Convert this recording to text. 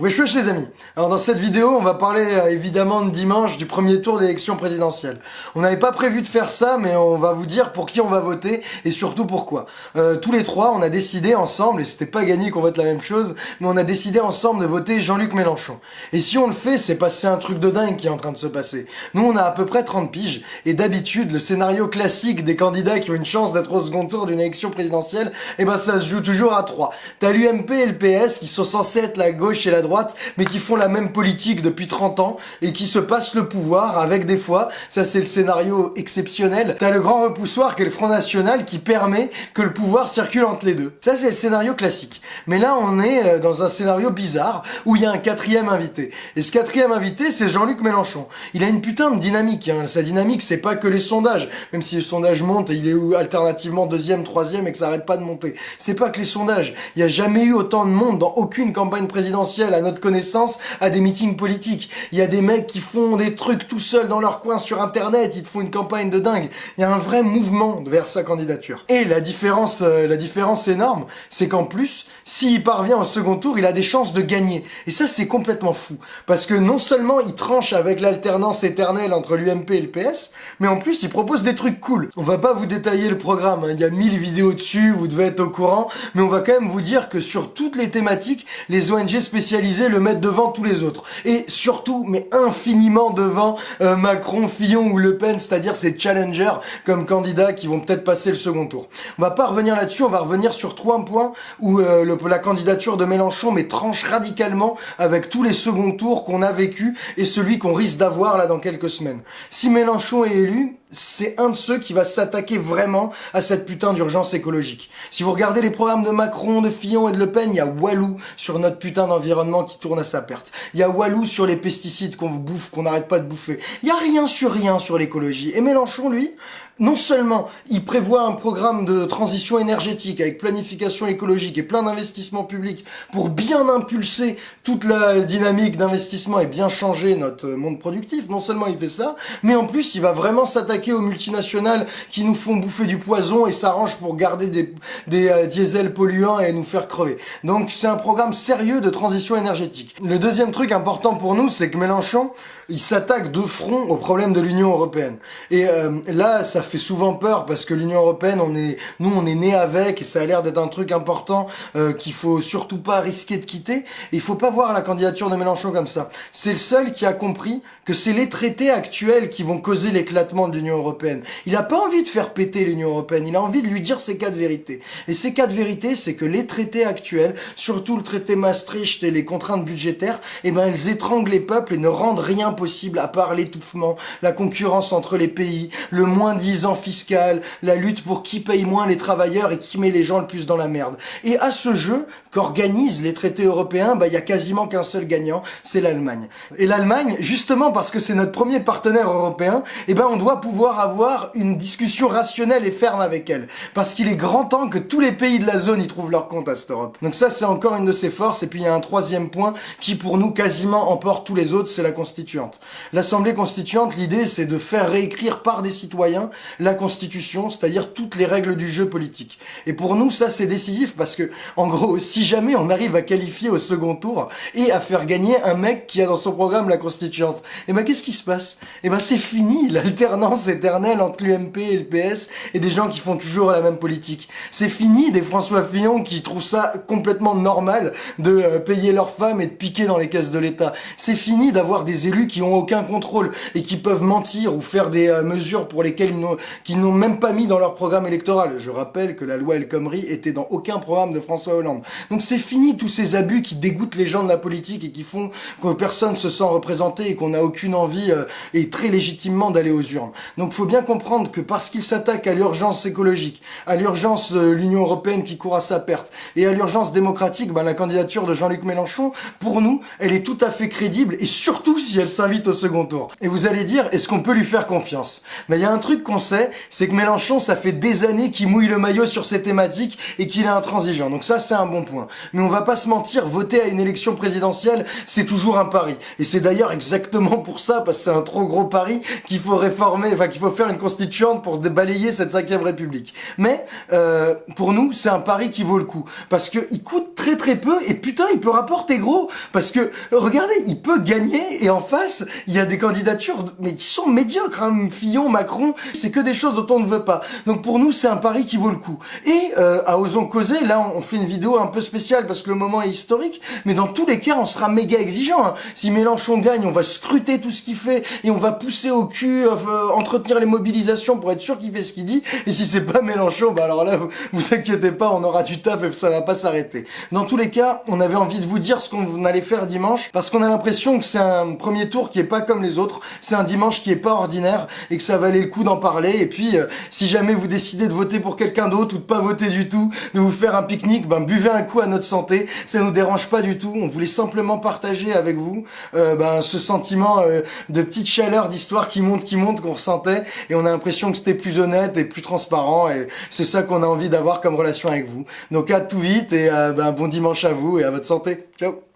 Wesh wesh les amis Alors dans cette vidéo on va parler euh, évidemment de dimanche du premier tour d'élection présidentielle. On n'avait pas prévu de faire ça mais on va vous dire pour qui on va voter et surtout pourquoi. Euh, tous les trois on a décidé ensemble, et c'était pas gagné qu'on vote la même chose, mais on a décidé ensemble de voter Jean-Luc Mélenchon. Et si on le fait c'est parce que c'est un truc de dingue qui est en train de se passer. Nous on a à peu près 30 piges et d'habitude le scénario classique des candidats qui ont une chance d'être au second tour d'une élection présidentielle, eh ben ça se joue toujours à 3. T'as l'UMP et le PS qui sont censés être la gauche et la droite mais qui font la même politique depuis 30 ans et qui se passent le pouvoir avec des fois, ça c'est le scénario exceptionnel, t'as le grand repoussoir qui est le Front National qui permet que le pouvoir circule entre les deux. Ça c'est le scénario classique. Mais là on est euh, dans un scénario bizarre où il y a un quatrième invité. Et ce quatrième invité c'est Jean-Luc Mélenchon. Il a une putain de dynamique. Hein. Sa dynamique c'est pas que les sondages, même si les sondages montent et il est alternativement deuxième, troisième et que ça arrête pas de monter. C'est pas que les sondages. Il y a jamais eu autant de monde dans aucune campagne présidentielle notre connaissance, à des meetings politiques. Il y a des mecs qui font des trucs tout seuls dans leur coin sur internet, ils te font une campagne de dingue. Il y a un vrai mouvement vers sa candidature. Et la différence, euh, la différence énorme, c'est qu'en plus, s'il parvient au second tour, il a des chances de gagner. Et ça, c'est complètement fou. Parce que non seulement il tranche avec l'alternance éternelle entre l'UMP et le PS, mais en plus, il propose des trucs cool. On va pas vous détailler le programme, hein. il y a 1000 vidéos dessus, vous devez être au courant, mais on va quand même vous dire que sur toutes les thématiques, les ONG spécialisées le mettre devant tous les autres. Et surtout, mais infiniment devant euh, Macron, Fillon ou Le Pen, c'est-à-dire ces challengers comme candidats qui vont peut-être passer le second tour. On va pas revenir là-dessus, on va revenir sur trois points où euh, la candidature de Mélenchon mais tranche radicalement avec tous les seconds tours qu'on a vécu et celui qu'on risque d'avoir là dans quelques semaines. Si Mélenchon est élu, c'est un de ceux qui va s'attaquer vraiment à cette putain d'urgence écologique. Si vous regardez les programmes de Macron, de Fillon et de Le Pen, il y a Walou sur notre putain d'environnement qui tourne à sa perte. Il y a Walou sur les pesticides qu'on bouffe, qu'on n'arrête pas de bouffer. Il y a rien sur rien sur l'écologie. Et Mélenchon, lui, non seulement il prévoit un programme de transition énergétique avec planification écologique et plein d'investissements publics pour bien impulser toute la dynamique d'investissement et bien changer notre monde productif, non seulement il fait ça, mais en plus il va vraiment s'attaquer aux multinationales qui nous font bouffer du poison et s'arrange pour garder des, des euh, diesels polluants et nous faire crever. Donc c'est un programme sérieux de transition énergétique. Le deuxième truc important pour nous, c'est que Mélenchon, il s'attaque de front au problème de l'Union Européenne. Et euh, là, ça souvent peur parce que l'Union Européenne, on est, nous, on est né avec et ça a l'air d'être un truc important euh, qu'il faut surtout pas risquer de quitter. Et il faut pas voir la candidature de Mélenchon comme ça. C'est le seul qui a compris que c'est les traités actuels qui vont causer l'éclatement de l'Union Européenne. Il a pas envie de faire péter l'Union Européenne. Il a envie de lui dire ses quatre vérités. Et ces quatre vérités, c'est que les traités actuels, surtout le traité Maastricht et les contraintes budgétaires, eh ben, elles étranglent les peuples et ne rendent rien possible à part l'étouffement, la concurrence entre les pays, le moins disant fiscal, la lutte pour qui paye moins les travailleurs et qui met les gens le plus dans la merde. Et à ce jeu qu'organisent les traités européens, bah il y a quasiment qu'un seul gagnant, c'est l'Allemagne. Et l'Allemagne, justement parce que c'est notre premier partenaire européen, eh ben on doit pouvoir avoir une discussion rationnelle et ferme avec elle. Parce qu'il est grand temps que tous les pays de la zone y trouvent leur compte à cette Europe. Donc ça c'est encore une de ses forces. Et puis il y a un troisième point qui pour nous quasiment emporte tous les autres, c'est la constituante. L'Assemblée constituante, l'idée c'est de faire réécrire par des citoyens la Constitution, c'est-à-dire toutes les règles du jeu politique. Et pour nous, ça c'est décisif parce que, en gros, si jamais on arrive à qualifier au second tour et à faire gagner un mec qui a dans son programme la Constituante, et eh ben qu'est-ce qui se passe? Et eh ben c'est fini l'alternance éternelle entre l'UMP et le PS et des gens qui font toujours la même politique. C'est fini des François Fillon qui trouvent ça complètement normal de euh, payer leurs femmes et de piquer dans les caisses de l'État. C'est fini d'avoir des élus qui ont aucun contrôle et qui peuvent mentir ou faire des euh, mesures pour lesquelles ils qu'ils n'ont même pas mis dans leur programme électoral. Je rappelle que la loi El Khomri était dans aucun programme de François Hollande. Donc c'est fini tous ces abus qui dégoûtent les gens de la politique et qui font que personne se sent représenté et qu'on n'a aucune envie euh, et très légitimement d'aller aux urnes. Donc faut bien comprendre que parce qu'ils s'attaquent à l'urgence écologique, à l'urgence de l'Union Européenne qui court à sa perte et à l'urgence démocratique, ben, la candidature de Jean-Luc Mélenchon, pour nous, elle est tout à fait crédible et surtout si elle s'invite au second tour. Et vous allez dire, est-ce qu'on peut lui faire confiance? Mais ben, il y a un truc qu'on c'est que Mélenchon, ça fait des années qu'il mouille le maillot sur ces thématiques et qu'il est intransigeant. Donc ça, c'est un bon point. Mais on va pas se mentir, voter à une élection présidentielle, c'est toujours un pari. Et c'est d'ailleurs exactement pour ça, parce que c'est un trop gros pari, qu'il faut réformer, enfin qu'il faut faire une constituante pour balayer cette cinquième république. Mais euh, pour nous, c'est un pari qui vaut le coup. Parce que il coûte très très peu et putain, il peut rapporter gros. Parce que, regardez, il peut gagner et en face, il y a des candidatures mais qui sont médiocres. Hein. Fillon, Macron, c'est que des choses dont on ne veut pas. Donc pour nous, c'est un pari qui vaut le coup. Et euh, à Osons Causer, là, on fait une vidéo un peu spéciale parce que le moment est historique, mais dans tous les cas, on sera méga exigeant. Hein. Si Mélenchon gagne, on va scruter tout ce qu'il fait et on va pousser au cul, euh, entretenir les mobilisations pour être sûr qu'il fait ce qu'il dit. Et si c'est pas Mélenchon, bah alors là, vous, vous inquiétez pas, on aura du taf et ça va pas s'arrêter. Dans tous les cas, on avait envie de vous dire ce qu'on allait faire dimanche parce qu'on a l'impression que c'est un premier tour qui est pas comme les autres. C'est un dimanche qui est pas ordinaire et que ça valait le coup d'en Et puis, euh, si jamais vous décidez de voter pour quelqu'un d'autre ou de pas voter du tout, de vous faire un pique-nique, ben buvez un coup à notre santé. Ça nous dérange pas du tout. On voulait simplement partager avec vous euh, ben, ce sentiment euh, de petite chaleur d'histoire qui monte, qui monte, qu'on ressentait. Et on a l'impression que c'était plus honnête et plus transparent. Et c'est ça qu'on a envie d'avoir comme relation avec vous. Donc à tout vite et ben, bon dimanche à vous et à votre santé. Ciao